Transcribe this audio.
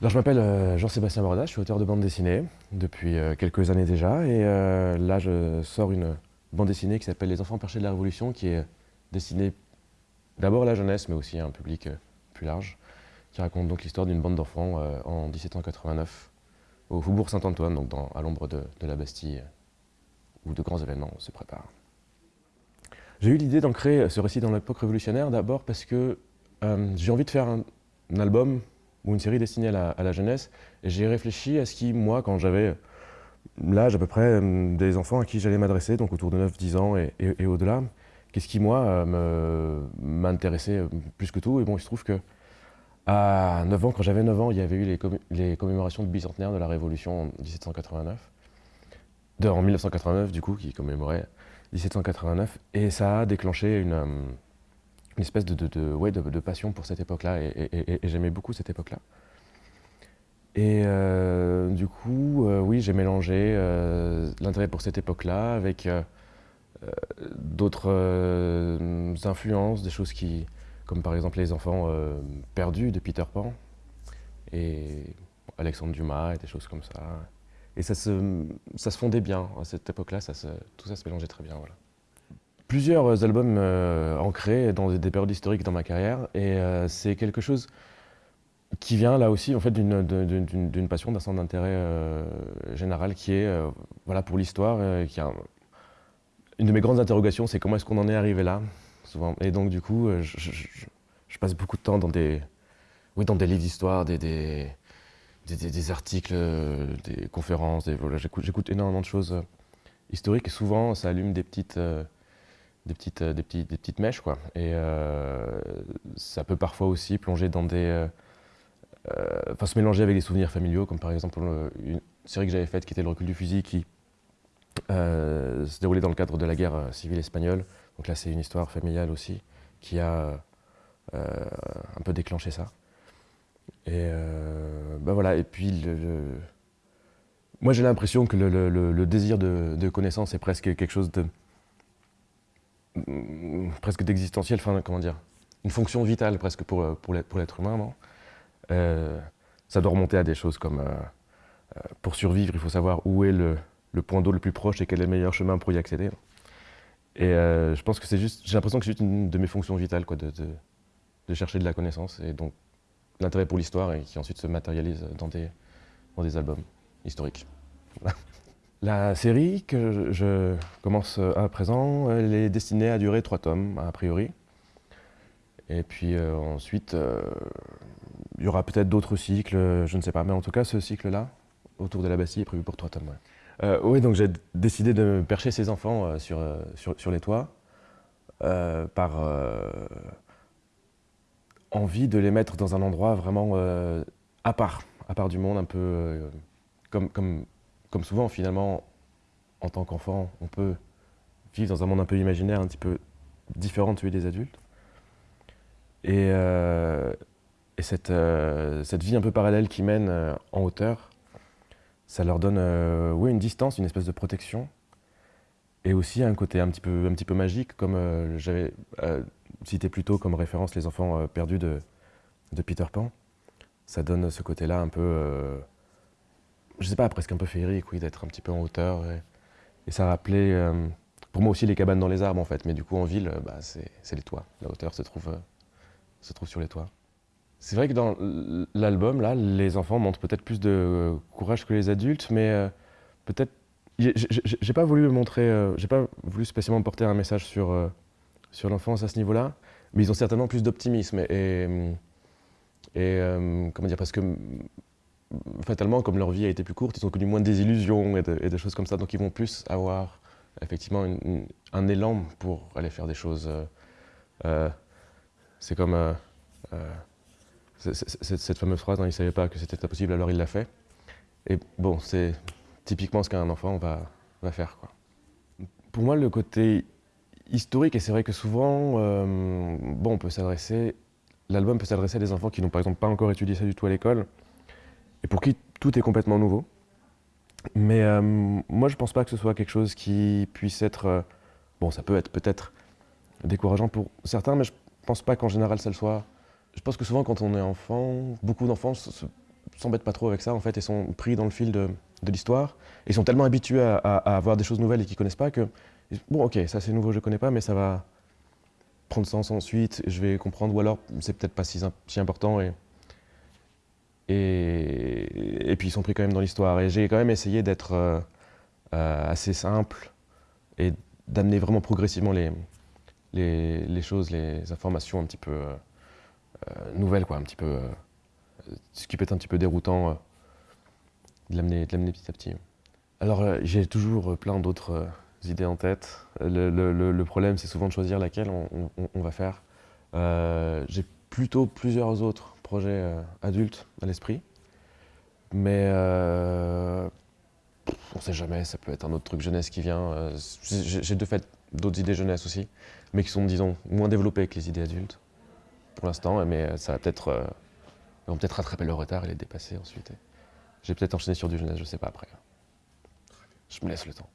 Alors je m'appelle euh, Jean-Sébastien Bordas, je suis auteur de bande dessinée depuis euh, quelques années déjà et euh, là je sors une bande dessinée qui s'appelle Les enfants perchés de la Révolution qui est destinée d'abord à la jeunesse mais aussi à un public plus large qui raconte donc l'histoire d'une bande d'enfants en 1789 au Faubourg Saint-Antoine, donc à l'ombre de, la Bastille où de grands événements se préparent. J'ai eu l'idée d'ancrer ce récit dans l'époque révolutionnaire d'abord parce que j'ai envie de faire un album ou une série destinée à la, jeunesse. Et j'ai réfléchi à ce qui, moi, quand j'avais l'âge à peu près euh, des enfants à qui j'allais m'adresser, donc autour de 9-10 ans et, au-delà, qu'est-ce qui, moi, euh, m'intéressait euh, plus que tout. Et bon, il se trouve que à 9 ans, quand j'avais 9 ans, il y avait eu les, commémorations de bicentenaire de la Révolution en 1789. De, en 1989, du coup, qui commémorait 1789. Et ça a déclenché une une espèce de, de, ouais, de, passion pour cette époque-là et, j'aimais beaucoup cette époque-là. Et euh, du coup, euh, oui, j'ai mélangé euh, l'intérêt pour cette époque-là avec d'autres influences, des choses qui, comme par exemple les enfants perdus de Peter Pan et Alexandre Dumas et des choses comme ça. Et ça se, ça se fondait bien à cette époque-là, tout ça se mélangeait très bien. Voilà plusieurs albums euh, ancrés dans des périodes historiques dans ma carrière et euh, c'est quelque chose qui vient là aussi en fait d'une passion, d'un centre d'intérêt euh, général qui est voilà pour l'histoire, une de mes grandes interrogations, c'est comment est-ce qu'on en est arrivé là. Et donc du coup, je, passe beaucoup de temps dans des oui dans des livres d'histoire, des, des, des, articles, des conférences, voilà, j'écoute énormément de choses historiques et souvent ça allume des petites des petites, euh, des, des petites mèches. Quoi. Et euh, ça peut parfois aussi plonger dans des... Euh, enfin, se mélanger avec des souvenirs familiaux, comme par exemple une série que j'avais faite qui était Le recul du fusil, qui se déroulait dans le cadre de la guerre civile espagnole. Donc là, c'est une histoire familiale aussi, qui a un peu déclenché ça. Et ben voilà, et puis moi j'ai l'impression que le, désir de, de, connaissance est presque quelque chose de, presque d'existentiel, enfin comment dire, une fonction vitale presque pour, euh, pour l'être humain, euh, Ça doit remonter à des choses comme, euh, pour survivre, il faut savoir où est le, le point d'eau le plus proche et quel est le meilleur chemin pour y accéder. Et je pense que c'est juste, j'ai l'impression que c'est juste une de mes fonctions vitales, quoi, de, de, de chercher de la connaissance, et donc l'intérêt pour l'histoire, et qui ensuite se matérialise dans des, dans des albums historiques. La série que je commence à présent, elle est destinée à durer trois tomes, a priori. Et puis euh, ensuite, euh, il y aura peut-être d'autres cycles, je ne sais pas. Mais en tout cas, ce cycle-là, autour de la Bastille, est prévu pour trois tomes. Euh, oui, donc j'ai décidé de percher ces enfants sur, sur, sur, les toits par envie de les mettre dans un endroit vraiment à part, à part du monde, un peu comme, comme comme souvent, finalement, en tant qu'enfant, on peut vivre dans un monde un peu imaginaire, un petit peu différent de celui des adultes. Et, euh, cette, euh, cette, vie un peu parallèle qui mène euh, en hauteur, ça leur donne une distance, une espèce de protection, et aussi un côté un petit peu, magique, comme j'avais cité plus tôt comme référence les enfants perdus de Peter Pan. Ça donne ce côté-là un peu je sais pas, presque un peu féerique, oui, d'être un petit peu en hauteur. Et, ça rappelait, euh, pour moi aussi, les cabanes dans les arbres, en fait. Mais du coup, en ville, euh, bah, c'est les toits. La hauteur se trouve, euh, se trouve sur les toits. C'est vrai que dans l'album, là, les enfants montrent peut-être plus de courage que les adultes, mais peut-être... J'ai pas voulu montrer, j'ai pas voulu spécialement porter un message sur, sur l'enfance à ce niveau-là, mais ils ont certainement plus d'optimisme et, et comment dire, parce que fatalement, comme leur vie a été plus courte, ils ont connu moins de désillusions et, des choses comme ça, donc ils vont plus avoir effectivement un élan pour aller faire des choses. Euh, euh, c'est comme euh, cette fameuse phrase, hein, il ne savait pas que c'était impossible, alors il l'a fait. Et bon, c'est typiquement ce qu'un enfant va, va faire. Quoi. Pour moi, le côté historique, et c'est vrai que souvent, bon, on peut s'adresser, l'album peut s'adresser à des enfants qui n'ont par exemple pas encore étudié ça du tout à l'école, et pour qui tout est complètement nouveau. Mais euh, moi, je ne pense pas que ce soit quelque chose qui puisse être... Euh, bon, ça peut être peut-être décourageant pour certains, mais je ne pense pas qu'en général, ça le soit. Je pense que souvent, quand on est enfant, beaucoup d'enfants s'embêtent pas trop avec ça en fait et sont pris dans le fil de, l'histoire. Ils sont tellement habitués à, à, voir des choses nouvelles et qu'ils connaissent pas que bon ok ça c'est nouveau je connais pas mais ça va prendre sens ensuite je vais comprendre ou alors c'est peut-être pas si, si, important et, et, puis ils sont pris quand même dans l'histoire et j'ai quand même essayé d'être euh, euh, assez simple et d'amener vraiment progressivement les, choses, les informations un petit peu euh, nouvelles, quoi, un petit peu, ce qui peut être un petit peu déroutant, de l'amener petit à petit. Alors j'ai toujours plein d'autres idées en tête. Le, problème, c'est souvent de choisir laquelle on va faire. j'ai plutôt plusieurs autres projets adultes à l'esprit, mais on ne sait jamais, ça peut être un autre truc jeunesse qui vient. Euh, j'ai de fait d'autres idées jeunesse aussi, mais qui sont, disons, moins développées que les idées adultes, pour l'instant, mais ça va peut-être euh, peut-être rattraper le retard et les dépasser ensuite. J'ai peut-être enchaîné sur du jeunesse, je ne sais pas après. Je me laisse le temps.